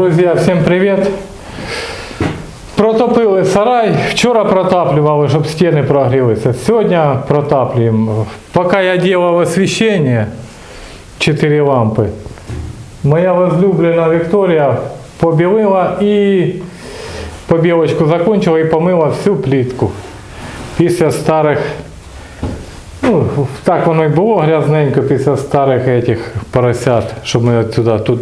Друзі, всім привіт! Протопили сарай. Вчора протаплювали, щоб стіни прогрілися. Сьогодні протаплюємо. Поки я делав освіщення, 4 лампи, моя возлюблена Вікторія побілила і побілочку закончила і помила всю плітку. Після старих, ну, так воно і було грязненько після старих этих поросят, щоб ми отсюда тут.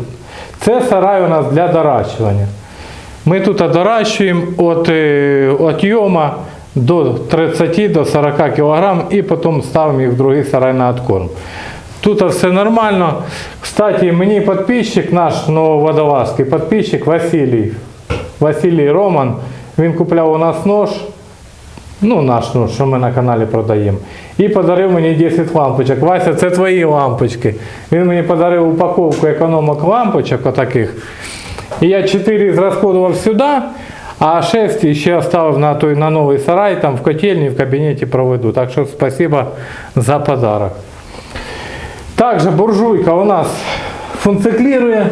Це сарай у нас для доращування. Ми тут доращуємо від, е, йома до 30 до 40 кг і потім ставимо їх в другий сарай на откорм. Тут все нормально. Кстати, мені підписчик, наш нововодолазький підписчик Василій. Василій Роман. Він купляв у нас нож. Ну, наш нож, що ми на каналі продаємо. І подарив мені 10 лампочок. Вася, це твої лампочки. Він мені подарив упаковку економок лампочок отаких. І я 4 зрасходував сюди, а 6 ще оставив на той на новий сарай, там в котельні, в кабінеті проведу. Так що спасибо за подарок. Также буржуйка у нас функционирует.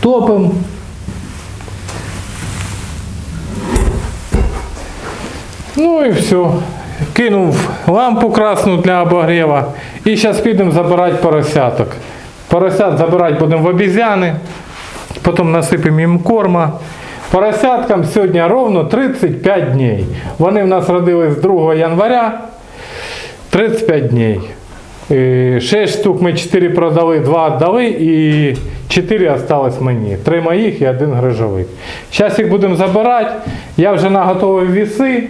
Топим. Ну і все. Кинув лампу красну для обогрева. І зараз підемо забирати поросяток. Поросят забирати будемо в обізяни. Потім насипемо їм корма. Поросяткам сьогодні ровно 35 днів. Вони в нас родились 2 января. 35 днів. 6 штук ми 4 продали, 2 віддали і 4 осталось мені. 3 моїх і один грижовик. Зараз їх будемо забирати. Я вже наготовив віси,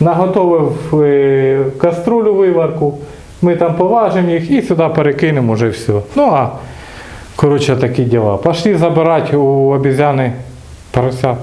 наготовив е, каструлю виварку. Ми там поважимо їх і сюди перекинемо вже все. Ну а коротше такі діла. Пошли забирати у обізяни поросят.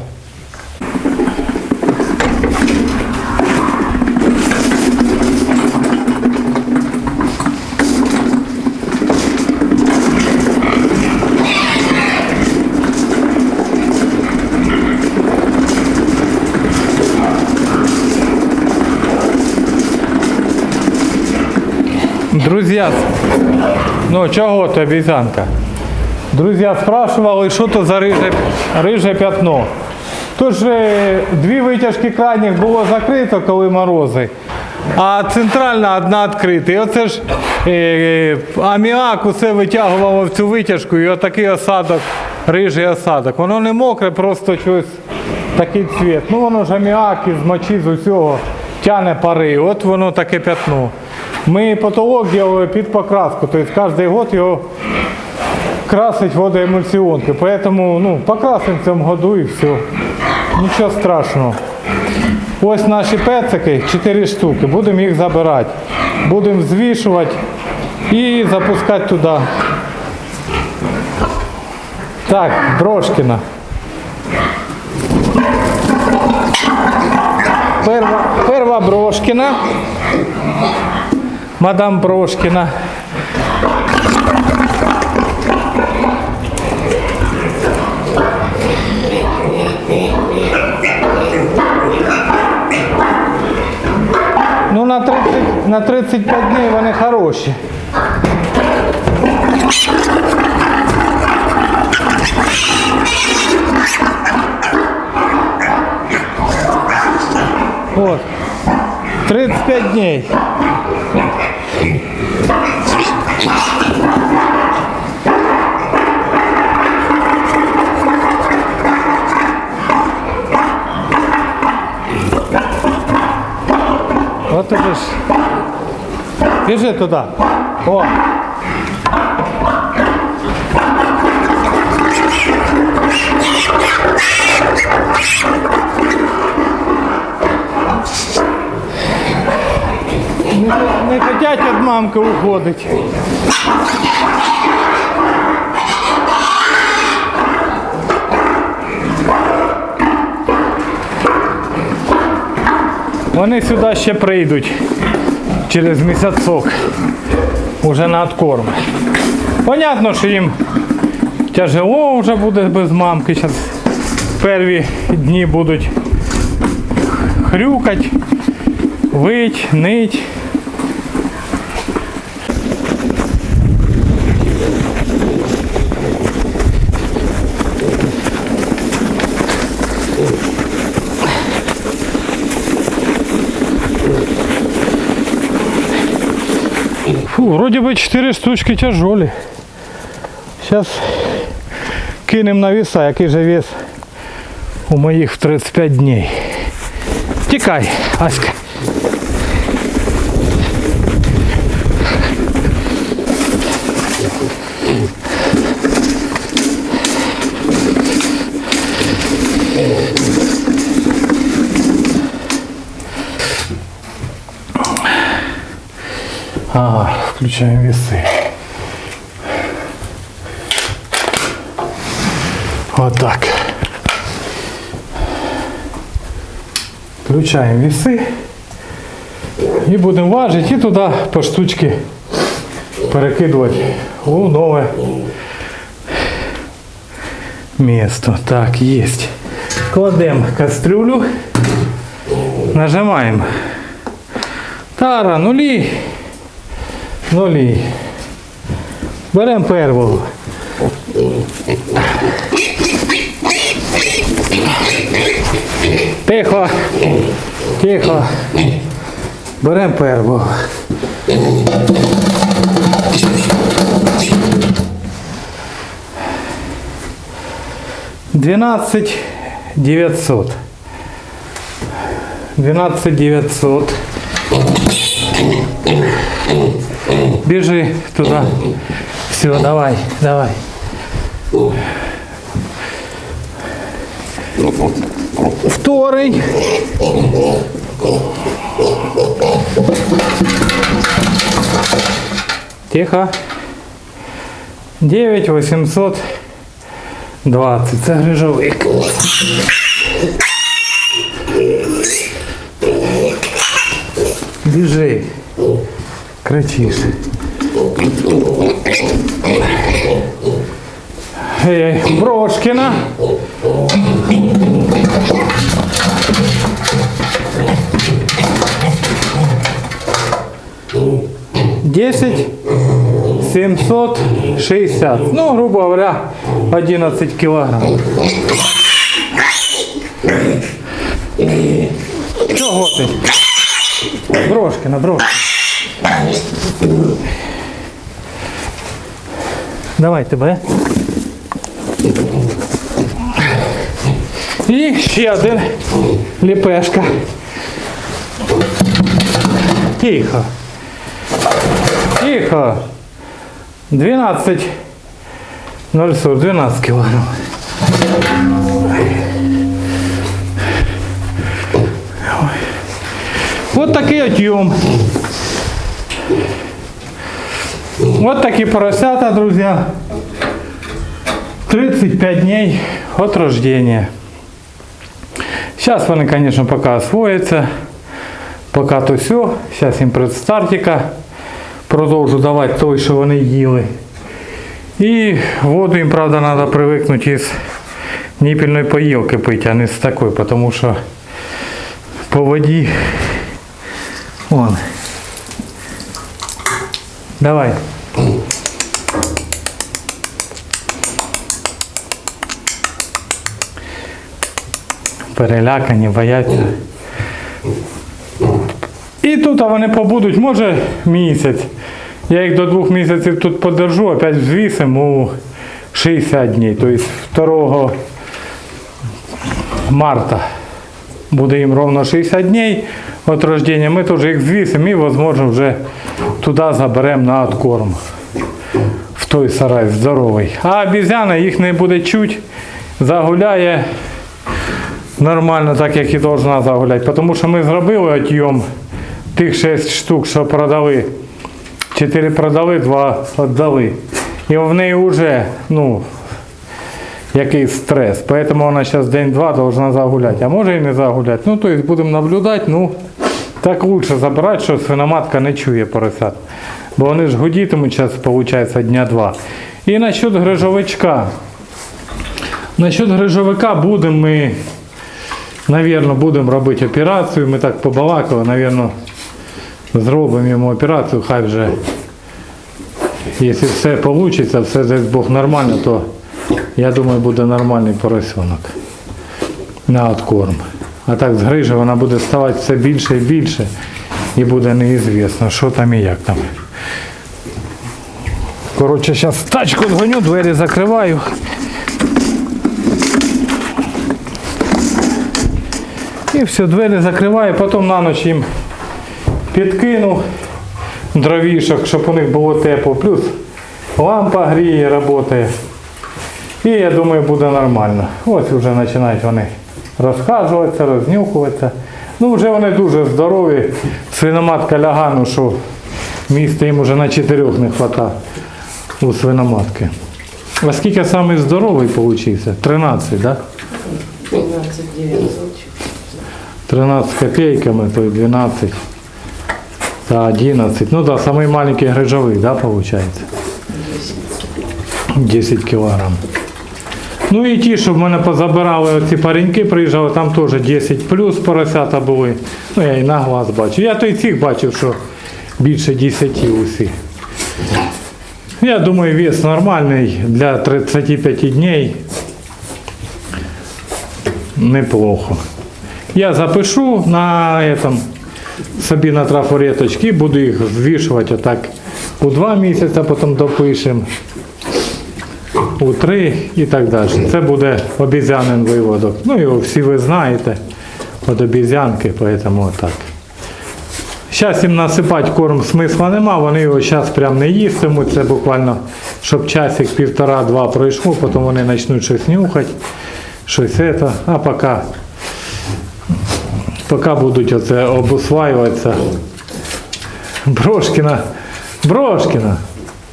Друзья, ну чого то обіцянка? Друзі, спрашивали, що то за риже, риже пятно. Тож е, дві витяжки крайніх було закрито, коли морози, а центральна одна відкрита. І оце ж е, аміак усе витягувало в цю витяжку, і отакий осадок, рижий осадок. Воно не мокре, просто щось такий цвіт. Ну воно ж аміак із мочі з усього тяне пари. От воно таке пятно. Ми потолок робили під покраску, тобто кожен год його красить водоемульсионкой. Поэтому ну, покрасим в цьому году і все. Нічого страшного. Ось наші пецики, 4 штуки. Будемо їх забирати. Будемо звішувати і запускати туди. Так, Брошкіна. Перва, перва. Мадам Брошкіна. Ну на 30, на 35 днів вони хороші. От. 35 днів. От это ж. Біжи туди. О. Не, не хотять від мамки уходить. Вони сюди ще прийдуть через місяцок. Уже на откорм. Понятно, що їм тяжело вже буде без мамки. Зараз перві дні будуть хрюкать, вить, нить. Фу, вроде бы 4 штучки тяжелі. Сейчас кинем на веса, який же вес у моїх в 35 дней. Тікай, Аська. Ага, включаем весы. Вот так. Включаємо віси і будемо важити і туди по штучці перекидувати у нове місто. Так, є. Кладемо кастрюлю, нажимаємо. Тара, нулі. Нулі. Беремо первого. Тихо. Тихо. Беремо первого. Двенадцать девятьсот. Двенадцать девятьсот. Бежи туда. Все, давай, давай. Второй. Тихо. 9 820. Це грижовик. Біжи. Кричиш. Ей, Брошкіна. Десять семьсот шестьдесят. Ну, грубо говоря, 11 килограмм. Чого ти? Брошкина, брошкина. Давай тебе. І ще один ліпешка. Тихо. Тихо. 12. 0,40, 12 килограмм. Вот такий отъем. Вот такі поросята, друзья. 35 дней от рождения. Сейчас вони, конечно, пока освоятся. Пока то все. Сейчас їм предстартика. Продовжу давати той, що вони їли. І воду їм, правда, треба привикнути із ніпільної поїлки пити, а не з такої, тому що по воді. Вон. Давай. Перелякані, бояться. І тут вони побудуть, може, місяць. Я їх до двох місяців тут подержу, опять взвісим у 60 днів. Тобто 2 марта буде їм ровно 60 днів від рождения. Ми теж їх взвісимо і, можливо, вже туди заберемо на откорм. В той сарай здоровий. А обізяна їх не буде чуть, загуляє нормально, так як і должна загуляти. Тому що ми зробили отйом тих 6 штук, що продали. 4 продали, 2 віддали. І в неї вже, ну, якийсь стрес. Поэтому вона зараз день-два должна загуляти. А може і не загуляти. Ну, то есть будемо наблюдати, ну, так лучше забирати, що свиноматка не чує поросят. Бо вони ж гудітимуть зараз, виходить, дня два. І насчет грижовичка. Насчет грижовика будемо ми, навірно, будемо робити операцію. Ми так побалакали, навірно, зробимо йому операцію, хай вже, якщо все вийде, все дасть Бог нормально, то я думаю, буде нормальний поросенок на откорм. А так з грижі вона буде ставати все більше і більше і буде неізвісно, що там і як там. Коротше, зараз тачку згоню, двері закриваю. І все, двері закриваю, потім на ніч їм підкину дровішок, щоб у них було тепло. Плюс лампа гріє, працює. І я думаю, буде нормально. Ось вже починають вони розхажуватися, рознюхуватися. Ну, вже вони дуже здорові. Свиноматка лягану, що місця їм вже на чотирьох не вистачає у свиноматки. А скільки самий здоровий получився? 13, так? Да? 12 900. 13 копейками, то й 12 та 11. Ну да, самый маленький грижовий, да, получается? 10 кілограм. Ну і ті, що в мене позабирали оці пареньки, приїжджали, там теж 10 плюс поросята були. Ну я і на глаз бачу. Я то і цих бачив, що більше 10 усіх. Я думаю, вес нормальний для 35 днів. Неплохо. Я запишу на этом, собі на трафареточки, буду їх звішувати отак у два місяці, потім допишемо, у три і так далі. Це буде обізянин виводок. Ну його всі ви знаєте, від обізянки, поэтому отак. Зараз їм насипати корм смисла нема, вони його зараз прям не їстимуть, це буквально, щоб часик півтора-два пройшло, потім вони почнуть щось нюхати, щось це, а поки поки будуть оце обусваюватися. Брошкіна, Брошкіна,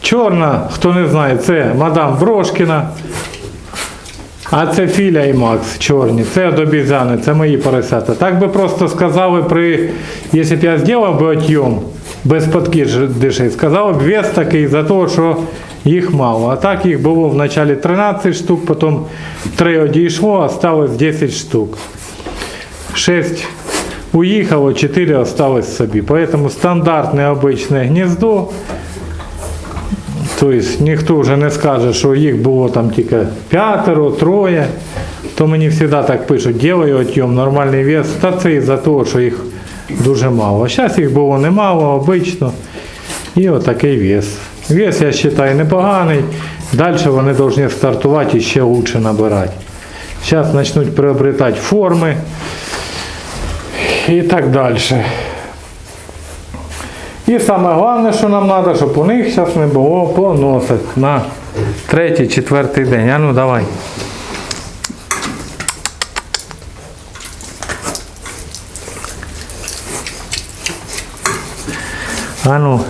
чорна, хто не знає, це мадам Брошкіна. А це Філя і Макс чорні, це обізяни, це мої поросята. Так би просто сказали при, якщо б я зробив би отйом без подкидишей, сказав б вес такий за те, що їх мало. А так їх було в началі 13 штук, потім 3 одійшло, осталось 10 штук. 6 уїхало, 4 осталось собі. Поэтому стандартне обичне гніздо. Тобто ніхто вже не скаже, що їх було там тільки п'ятеро, троє. То мені завжди так пишуть, ділаю отйом, нормальний вес. Та це із-за того, що їх дуже мало. Зараз їх було немало, обично. І отакий вес. Вес, я вважаю, непоганий. Далі вони повинні стартувати і ще краще набирати. Зараз почнуть приобретати форми і так далі. І саме головне, що нам треба, щоб у них зараз не було поносить на третій, четвертий день. А ну давай. А ну.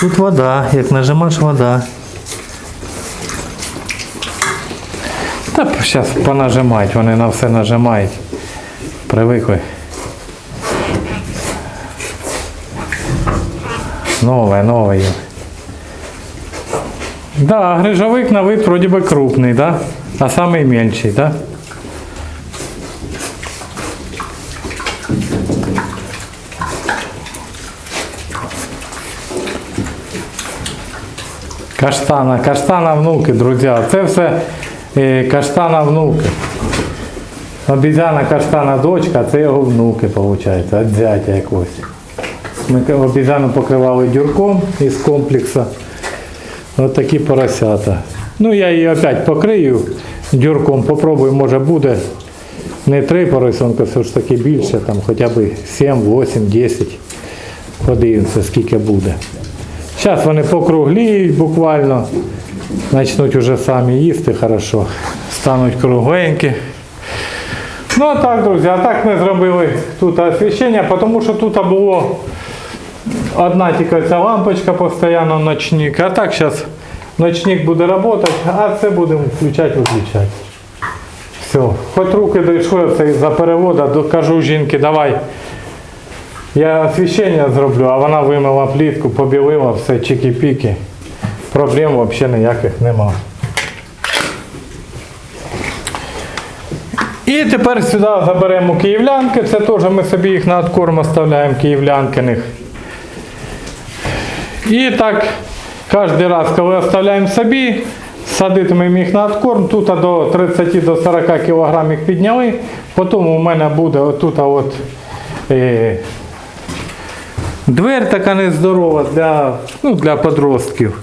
Тут вода, як нажимаєш вода. Та зараз понажимають, вони на все нажимають. Привикли. Нове, нове є. Да, грижовик на вид вроде бы крупный, да? А самый меньший, да? Каштана, каштана внуки, друзі. Це все е, каштана внуки. Обізяна каштана дочка, це його внуки, виходить, від зятя якогось. Ми обізяну покривали дюрком із комплексу. Ось такі поросята. Ну я її опять покрию дюрком, попробую, може буде не три поросенка, все ж таки більше, там хоча б 7, 8, 10. Подивимося, скільки буде. Зараз вони покругліють буквально, почнуть вже самі їсти хорошо, стануть кругленькі. Ну а так, друзі, а так ми зробили тут освіщення, тому що тут було одна тільки ця лампочка постійно ночник. А так зараз ночник буде працювати, а це будемо включати, виключати. Все. Хоч руки дійшли це із-за переводу, до- кажу жінки, давай. Я освіщення зроблю, а вона вимила плітку, побілила все, чики-піки. Проблем взагалі ніяких нема. І тепер сюди заберемо київлянки. Це теж ми собі їх на откорм оставляємо київлянкиних. І так, кожен раз, коли оставляємо собі, садитимемо їх на откорм. Тут до 30 до 40 кг їх підняли. Потім у мене буде отут от, е, Дверь така нездорова для, ну, для подростків.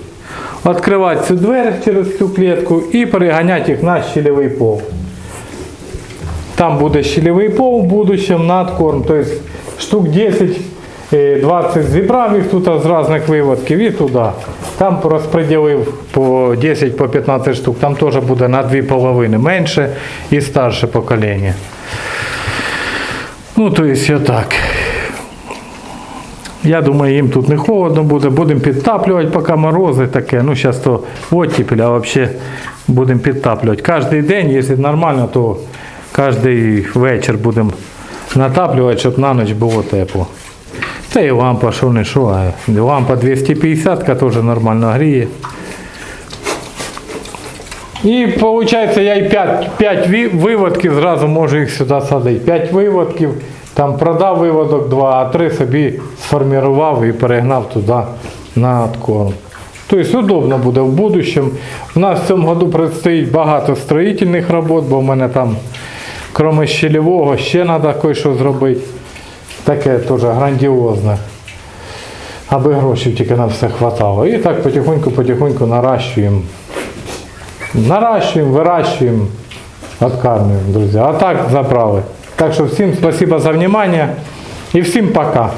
Відкривати цю двері через цю клітку і переганяти їх на щелевий пол. Там буде щелевий пол в будущем, надкорм, тобто штук 10 е, 20 зібрав їх тут з різних виводків і туди. Там розподілив по 10 по 15 штук, там теж буде на дві половини менше і старше покоління. Ну, то есть отак. Я думаю, їм тут не холодно буде. Будемо підтаплювати, поки морози таке. Ну, зараз то оттепель, а взагалі будемо підтаплювати. Кожен день, якщо нормально, то кожен вечір будемо натаплювати, щоб на ніч було тепло. Та і лампа, що не що, лампа 250 теж нормально гріє. І виходить, я і 5, 5 виводків зразу можу їх сюди садити. 5 виводків, там продав виводок 2, а 3 собі сформував і перегнав туди на откорм. Тобто удобно буде в будущем. У нас в цьому году предстоїть багато строїтельних робот, бо в мене там, крім щелевого, ще треба кое-що зробити. Таке теж грандіозне. Аби грошей тільки на все хватало. І так потихоньку-потихоньку наращуємо. Наращиваем, выращиваем, откармливаем, друзья. А так заправы. Так что всем спасибо за внимание и всем пока.